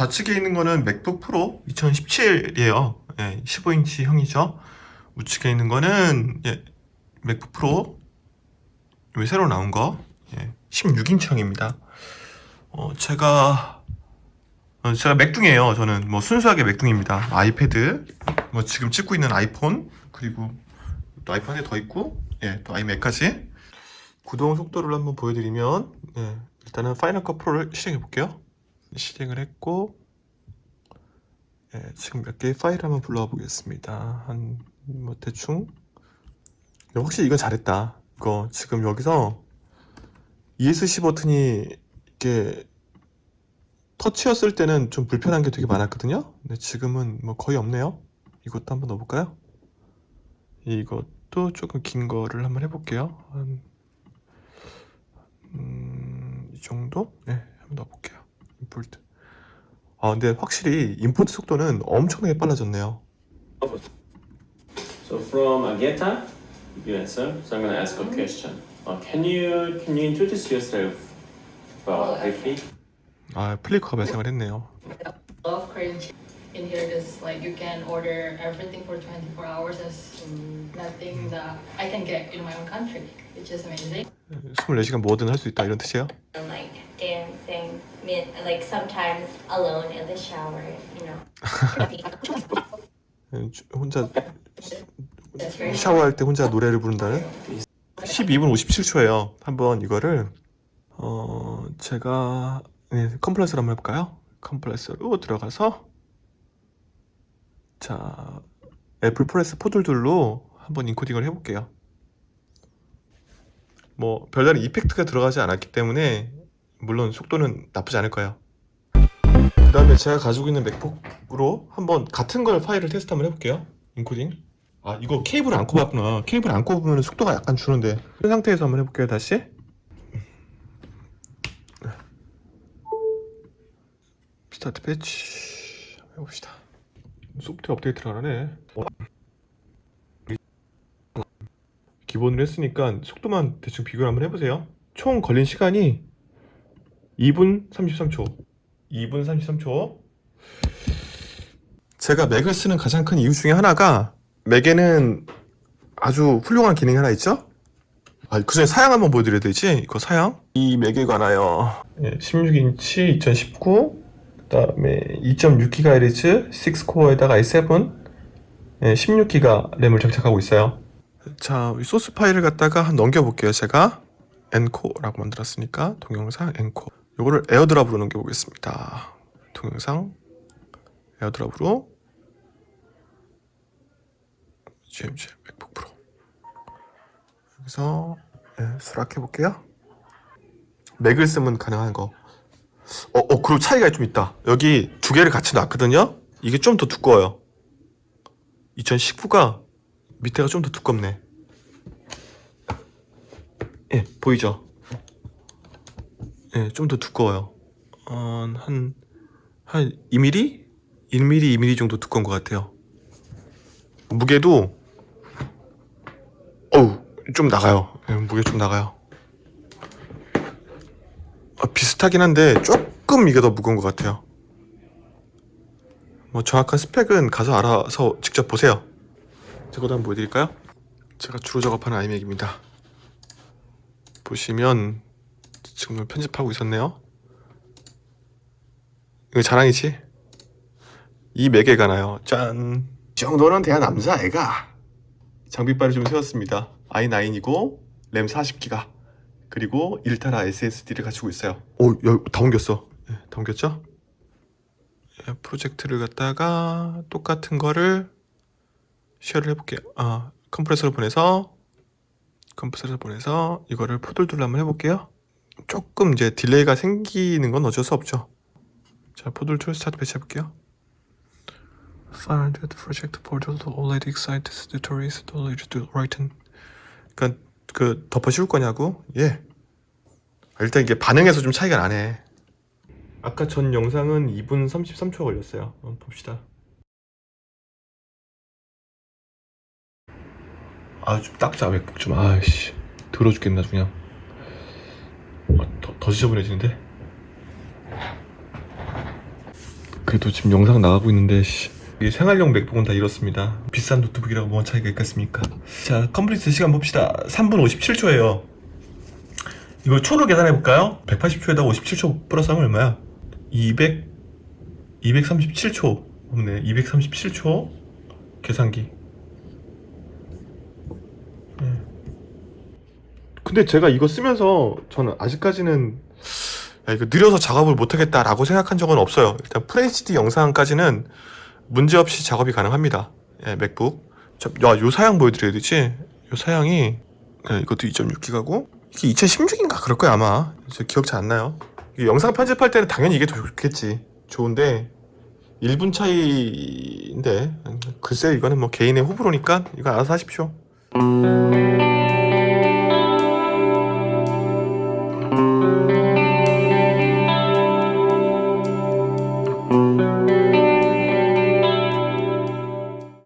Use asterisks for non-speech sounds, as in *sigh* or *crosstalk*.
좌측에 있는 거는 MacBook Pro 2017이에요. 예, 15인치 형이죠. 우측에 있는 거는 예, MacBook Pro 요 새로 나온 거 예, 16인치 형입니다. 어, 제가 어, 제가 맥둥이에요. 저는 뭐 순수하게 맥둥입니다. iPad, 뭐 지금 찍고 있는 아이폰 그리고 또 아이폰 한개더 있고 예, 또 iMac까지 구동 속도를 한번 보여드리면 예, 일단은 파이널 컷 프로를 실행해 볼게요. 실행을 했고 예, 지금 몇 개의 파일 한번 불러와 보겠습니다. 한 뭐 대충 야, 확실히 이건 잘했다. 이거 지금 여기서 ESC 버튼이 이게 터치였을 때는 좀 불편한 게 되게 많았거든요. 근데 지금은 뭐 거의 없네요. 이것도 한번 넣어볼까요? 이것도 조금 긴 거를 한번 해볼게요. 한, 음, 이 정도? 네, 한번 넣어볼게요. 임포트. 아, 근데 확실히 임포트 속도는 엄청나게 빨라졌네요. So from Ageta, you answer. So I'm gonna ask a question. Uh, can you can you introduce yourself uh, briefly? 아, 플리커가 발생을 했네요. love Korean in here because like you can order everything for 24 hours. There's nothing that I can get in my own country, which is amazing. 24시간 뭐든 할 수 있다 이런 뜻이에요. And like sometimes alone in the shower, you know. 예, *laughs* 주- 혼자 샤워할 때 혼자 노래를 부른다는 12분 57초예요. 한번 이거를 어 제가 네, 컴플레서로 한번 해볼까요? 컴플레서로 들어가서 자 Apple ProRes four two two로 한번 encoding을 해볼게요. 뭐 별다른 effect가 들어가지 않았기 때문에 물론 속도는 나쁘지 않을 거예요. 그 다음에 제가 가지고 있는 MacBook으로 한번 같은 걸 파일을 테스트 한번 해볼게요. 인코딩. 아 이거 케이블을 안 꼽았구나. 케이블 안 꼽으면 속도가 약간 주는데. 그 상태에서 한번 해볼게요 다시. Start batch. 해봅시다. 소프트웨어 업데이트를 안 하네. 기본으로 했으니까 속도만 대충 비교를 한번 해보세요. 총 걸린 시간이 2분 33초 2분 33초 제가 Mac을 쓰는 가장 큰 이유 중에 하나가 Mac에는 아주 훌륭한 기능이 하나 있죠? 아, 그 전에 사양 한번 보여드려야 되지? 이거 사양? 이 Mac에 관하여 16인치 2019 그 다음에 2.6GHz 6 core에다가 i7 16기가 램을 장착하고 있어요 자, 이 소스 파일을 갖다가 한 넘겨볼게요 제가 엔코라고 만들었으니까 동영상 엔코 요거를 AirDrop으로 넘겨보겠습니다. 동영상. AirDrop으로. GMG MacBook Pro. 여기서 네, 수락해 볼게요. 맥을 쓰면 가능한 거. 어, 어, 그리고 차이가 좀 있다. 여기 두 개를 같이 놨거든요? 이게 좀 더 두꺼워요. 2019가 밑에가 좀 더 두껍네. 예, 보이죠? 예, 좀 더 두꺼워요. 어, 한, 한 2mm? 1mm, 2mm 정도 두꺼운 것 같아요. 무게도 어우 좀 나가요. 예, 무게 좀 나가요. 어, 비슷하긴 한데 조금 이게 더 무거운 것 같아요. 뭐 정확한 스펙은 가서 알아서 직접 보세요. 제거도 한번 보여드릴까요? 제가 주로 작업하는 아이맥입니다. 보시면 지금 편집하고 있었네요 이거 자랑이지? 이 맥에 가나요 짠이 정도는 돼야 남자 애가 장비빨을 좀 세웠습니다. i9이고 램 40기가 그리고 1테라 SSD를 가지고 있어요. 오, 여, 다 옮겼어. 네, 다 옮겼죠? 예, 프로젝트를 갖다가 똑같은 거를 share를 해볼게요. 아, Compressor로 보내서 Compressor로 보내서 이거를 four two two 한번 해볼게요. 조금 이제 delay가 생기는 건 어쩔 수 없죠. 자, 포들 툴 스타트 배치 해볼게요. Find the project portal already excited tutorials to already to written. 그러니까 그 덮어 씌울 거냐고? 예. 아, 일단 이게 반응에서 좀 차이가 나네. 아까 전 영상은 2분 33초 걸렸어요. 한번 봅시다. 아, 좀 닦자, 맥북 좀. 아이씨. 더러 죽겠나, 그냥. 아, 더, 더 지저분해지는데? 그래도 지금 영상 나가고 있는데 씨. 이 생활용 MacBook은 다 이렇습니다 비싼 노트북이라고 뭔 차이가 있겠습니까 자 complete 시간 봅시다 3분 57초예요 이거 초로 계산해 볼까요? 180초에다가 57초 플러스 하면 얼마야? 200 237초 없네 237초 계산기 근데 제가 이거 쓰면서 저는 아직까지는 야, 이거 느려서 작업을 못하겠다라고 생각한 적은 없어요. 일단 FHD 영상까지는 문제없이 작업이 가능합니다. 예, 맥북. 저, 야, 요 사양 보여드려야 되지? 요 사양이 예, 이것도 2.6기가고? 이게 2016인가? 그럴 거야 아마. 저 기억 잘 안 나요. 이게 영상 편집할 때는 당연히 이게 더 좋겠지. 좋은데 1분 차이인데 글쎄 이거는 뭐 개인의 호불호니까 이거 알아서 하십시오